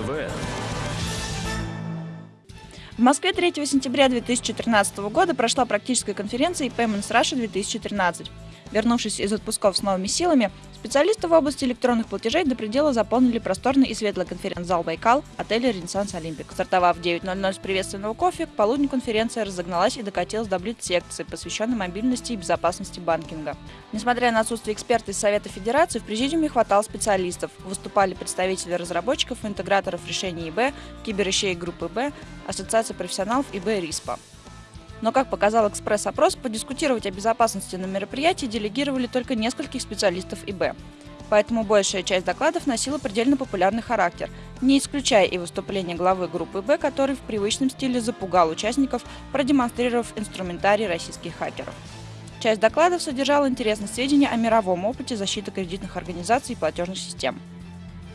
ТВ. В Москве 3 сентября 2013 года прошла практическая конференция Payments Russia 2013. Вернувшись из отпусков с новыми силами, специалисты в области электронных платежей до предела заполнили просторный и светлый конференц-зал «Байкал» отеля «Ренессанс Олимпик». Стартовав в 9.00 с приветственного кофе, к полудню конференция разогналась и докатилась до блиц-секции, посвященной мобильности и безопасности банкинга. Несмотря на отсутствие эксперта из Совета Федерации, в президиуме хватало специалистов. Выступали представители разработчиков и интеграторов решений ИБ, киберищей группы Б, Ассоциации профессионалов ИБ РИСПа. Но, как показал экспресс-опрос, подискутировать о безопасности на мероприятии делегировали только нескольких специалистов ИБ. Поэтому большая часть докладов носила предельно популярный характер, не исключая и выступление главы группы «Б», который в привычном стиле запугал участников, продемонстрировав инструментарий российских хакеров. Часть докладов содержала интересные сведения о мировом опыте защиты кредитных организаций и платежных систем.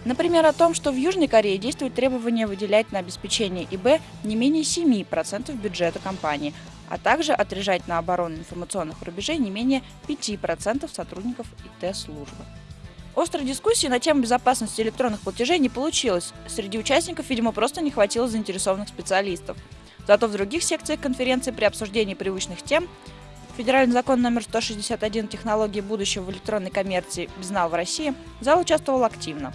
Например, о том, что в Южной Корее действует требование выделять на обеспечение ИБ не менее 7% бюджета компании, а также отрежать на оборону информационных рубежей не менее 5% сотрудников ИТ-службы. Острой дискуссии на тему безопасности электронных платежей не получилось. Среди участников, видимо, просто не хватило заинтересованных специалистов. Зато в других секциях конференции при обсуждении привычных тем Федеральный закон номер 161 «Технологии будущего в электронной коммерции. Безнал в России» зал участвовал активно.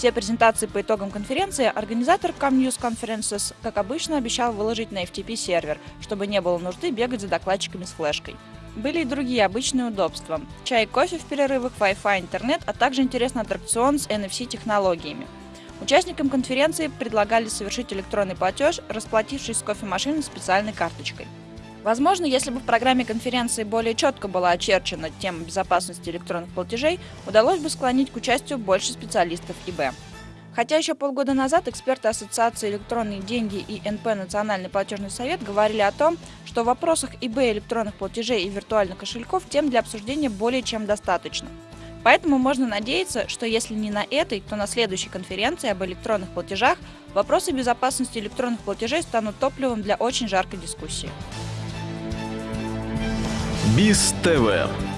Все презентации по итогам конференции организатор Comnews Conferences, как обычно, обещал выложить на FTP сервер, чтобы не было нужды бегать за докладчиками с флешкой. Были и другие обычные удобства. Чай и кофе в перерывах, Wi-Fi, интернет, а также интересный аттракцион с NFC-технологиями. Участникам конференции предлагали совершить электронный платеж, расплатившись с кофемашиной специальной карточкой. Возможно, если бы в программе конференции более четко была очерчена тема безопасности электронных платежей, удалось бы склонить к участию больше специалистов ИБ. Хотя еще полгода назад эксперты Ассоциации «Электронные деньги» и НП «Национальный платежный совет» говорили о том, что в вопросах ИБ электронных платежей и виртуальных кошельков тем для обсуждения более чем достаточно. Поэтому можно надеяться, что если не на этой, то на следующей конференции об электронных платежах вопросы безопасности электронных платежей станут топливом для очень жаркой дискуссии. БИС ТВ